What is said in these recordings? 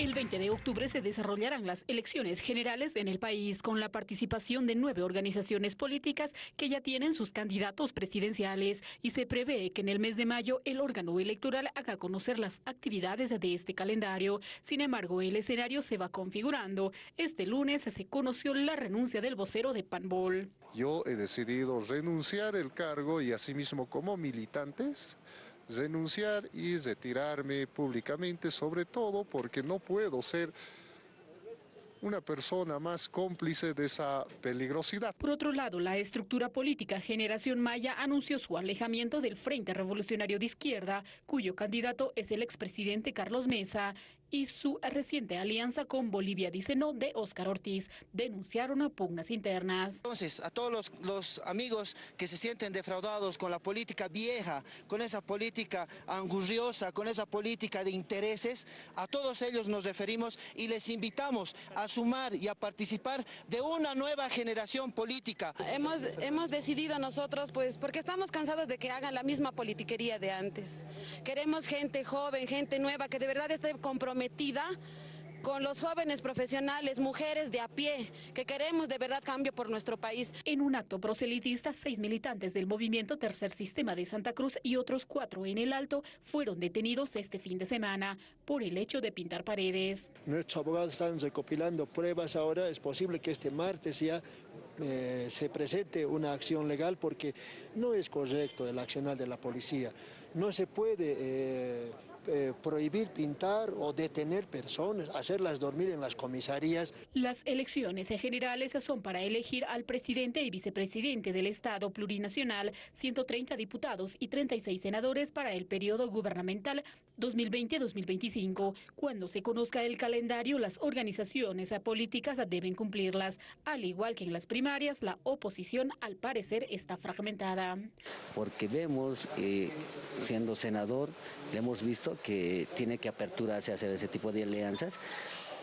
El 20 de octubre se desarrollarán las elecciones generales en el país con la participación de nueve organizaciones políticas que ya tienen sus candidatos presidenciales y se prevé que en el mes de mayo el órgano electoral haga conocer las actividades de este calendario. Sin embargo, el escenario se va configurando. Este lunes se conoció la renuncia del vocero de Panbol. Yo he decidido renunciar el cargo y asimismo como militantes renunciar y retirarme públicamente, sobre todo porque no puedo ser una persona más cómplice de esa peligrosidad. Por otro lado, la estructura política Generación Maya anunció su alejamiento del Frente Revolucionario de Izquierda, cuyo candidato es el expresidente Carlos Mesa y su reciente alianza con Bolivia dice no de Óscar Ortiz denunciaron a pugnas internas. Entonces, a todos los, los, amigos que se sienten defraudados con la política vieja, con esa política angurriosa, con esa política de intereses, a todos ellos nos referimos y les invitamos a sumar y a participar de una nueva generación política. Hemos, hemos decidido nosotros, pues, porque estamos cansados de que hagan la misma politiquería de antes. Queremos gente joven, gente nueva, que de verdad esté comprometida con los jóvenes profesionales, mujeres de a pie, que queremos de verdad cambio por nuestro país. En un acto proselitista, seis militantes del movimiento Tercer Sistema de Santa Cruz y otros cuatro en el Alto fueron detenidos este fin de semana por el hecho de pintar paredes. Nuestros abogados están recopilando pruebas ahora, es posible que este martes ya eh, se presente una acción legal porque no es correcto el accionar de la policía. No se puede... Eh, eh, prohibir pintar o detener personas, hacerlas dormir en las comisarías. Las elecciones generales son para elegir al presidente y vicepresidente del Estado plurinacional, 130 diputados y 36 senadores para el periodo gubernamental 2020-2025. Cuando se conozca el calendario, las organizaciones políticas deben cumplirlas. Al igual que en las primarias, la oposición al parecer está fragmentada. Porque vemos, eh, siendo senador, le hemos visto que tiene que aperturarse a hacer ese tipo de alianzas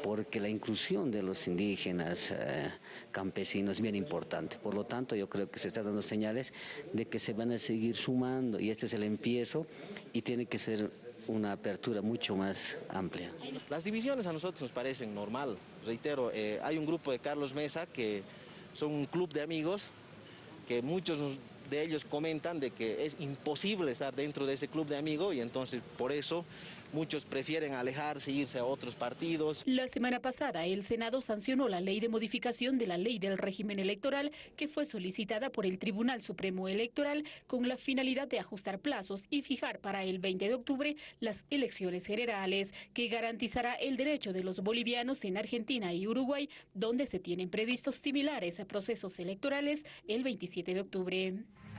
porque la inclusión de los indígenas, eh, campesinos es bien importante. Por lo tanto, yo creo que se están dando señales de que se van a seguir sumando y este es el empiezo y tiene que ser una apertura mucho más amplia. Las divisiones a nosotros nos parecen normal. Reitero, eh, hay un grupo de Carlos Mesa que son un club de amigos que muchos de ellos comentan de que es imposible estar dentro de ese club de amigos y entonces por eso muchos prefieren alejarse, irse a otros partidos. La semana pasada el Senado sancionó la ley de modificación de la ley del régimen electoral que fue solicitada por el Tribunal Supremo Electoral con la finalidad de ajustar plazos y fijar para el 20 de octubre las elecciones generales que garantizará el derecho de los bolivianos en Argentina y Uruguay donde se tienen previstos similares a procesos electorales el 27 de octubre.